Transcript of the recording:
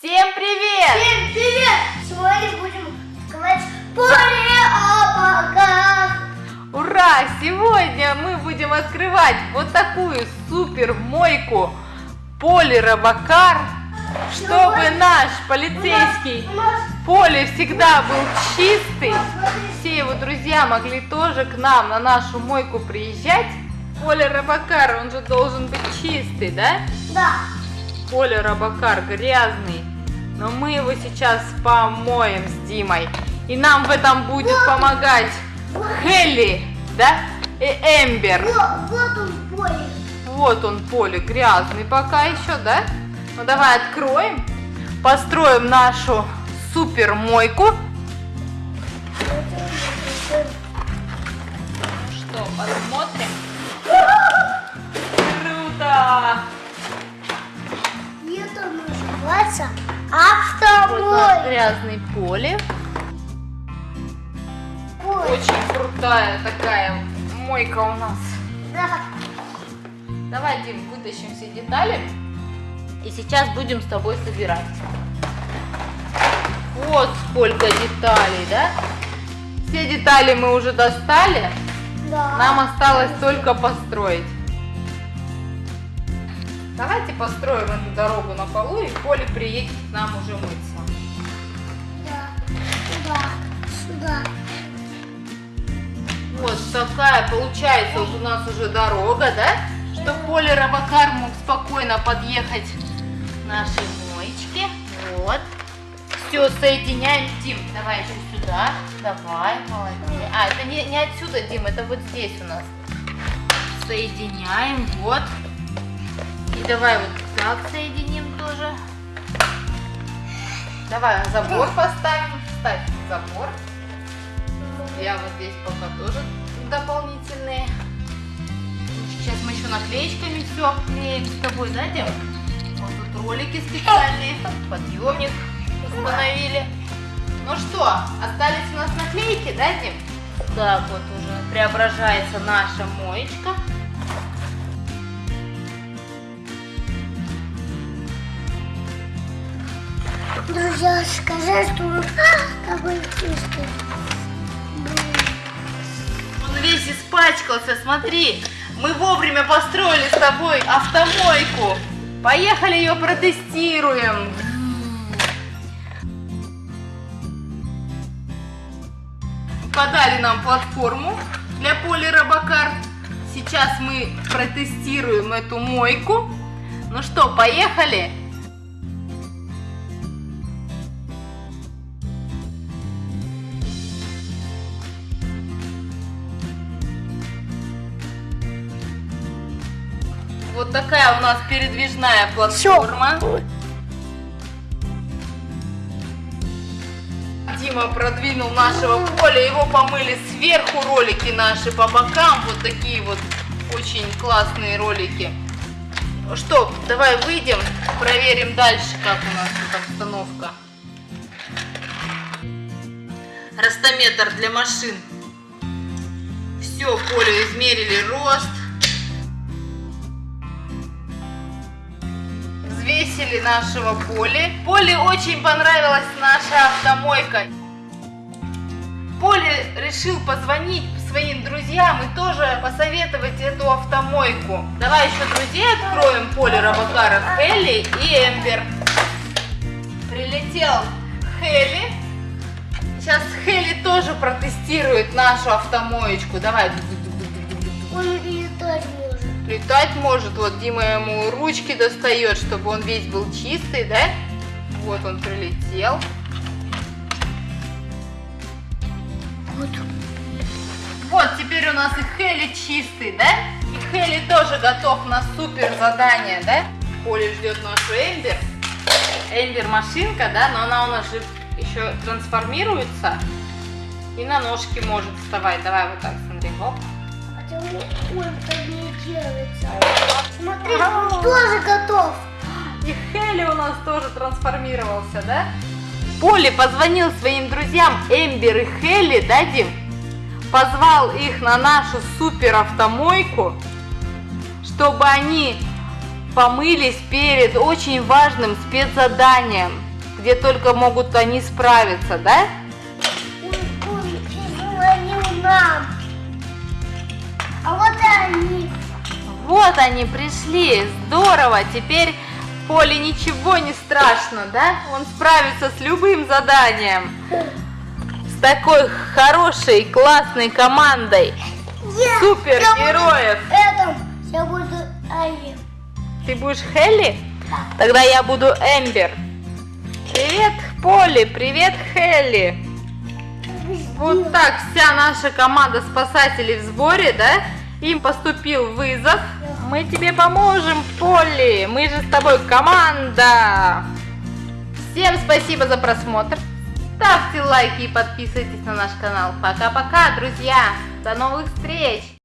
Всем привет! Всем привет! Сегодня будем говорить поле о богах. Ура! Сегодня мы будем открывать вот такую супер мойку Поли Робокар, чтобы вот наш полицейский У нас, Поле всегда был чистый. у нас, Все его друзья могли тоже к нам на нашу мойку приезжать. Поля Робокар, он же должен быть чистый, да? да. Поля Робокар грязный. Но мы его сейчас помоем с Димой. И нам в этом будет помогать Хелли, да? И Эмбер. Вот, вот он поле. Вот он, поле грязный пока еще, да? Ну давай откроем. Построим нашу супер мойку. Что, посмотрим? Грязный поле. Очень крутая такая мойка у нас. Да. Давай, Дим, вытащим все детали. И сейчас будем с тобой собирать. Вот сколько деталей, да? Все детали мы уже достали. Да. Нам осталось только построить. Давайте построим эту дорогу на полу, и Поле приедет к нам уже мыться. Да. Сюда. Сюда. Вот такая получается вот у нас уже дорога, да? Чтобы Поле Робокар мог спокойно подъехать к нашей моечке. Вот. Все, соединяем. Дим, давай еще сюда. Давай, молодец. А, это не, не отсюда, Дим, это вот здесь у нас. Соединяем, вот. И давай вот так соединим тоже. Давай забор поставим. Ставь забор. Я вот здесь пока тоже дополнительные. Сейчас мы еще наклеечками все обклеим с тобой, да, Дим? Вот тут ролики специальные, подъемник установили. Ну что, остались у нас наклейки, да, Дим? Так вот уже преображается наша моечка. Друзья, скажи, что он какой чистый. Он весь испачкался, смотри. Мы вовремя построили с тобой автомойку. Поехали ее протестируем. Подали нам платформу для поли Робокар. Сейчас мы протестируем эту мойку. Ну что, поехали? Вот такая у нас передвижная платформа. Дима продвинул нашего поля, его помыли сверху ролики наши по бокам, вот такие вот очень классные ролики. Что, давай выйдем, проверим дальше, как у нас тут обстановка. Ростометр для машин. Все, поле измерили рост. Взвесили нашего Поли. Поле очень понравилась наша автомойка. Поле решил позвонить своим друзьям и тоже посоветовать эту автомойку. Давай еще друзей откроем. Поле Робокара, Хелли и Эмбер. Прилетел Хелли. Сейчас Хелли тоже протестирует нашу автомоечку. Давай. Он летать может. Летать может, вот Дима ему ручки достает, чтобы он весь был чистый, да? Вот он прилетел. Вот. Вот, теперь у нас и Хелли чистый, да? И Хелли тоже готов на супер задание, да? Поли ждет нашу Эмбер. Эмбер машинка, да, но она у нас же еще трансформируется. И на ножки может вставать. Давай вот так, смотри, хоп. Хотя он так не делается. Смотри, он тоже готов. И Хелли у нас тоже трансформировался, да? Поли позвонил своим друзьям Эмбер и Хелли, да, Дим? Позвал их на нашу супер автомойку, чтобы они помылись перед очень важным спецзаданием. где только могут они справиться, да? Ой, ой, вот и они. Вот они пришли, здорово, теперь Поле ничего не страшно, да? Он справится с любым заданием. С такой хорошей, классной командой Я- супергероев. я буду я буду Али. Ты будешь Хелли? Тогда я буду Эмбер. Привет, Полли, привет, Хелли. Вот так вся наша команда спасателей в сборе, да? Им поступил вызов. Мы тебе поможем, Полли. Мы же с тобой команда. Всем спасибо за просмотр. Ставьте лайки и подписывайтесь на наш канал. Пока-пока, друзья. До новых встреч.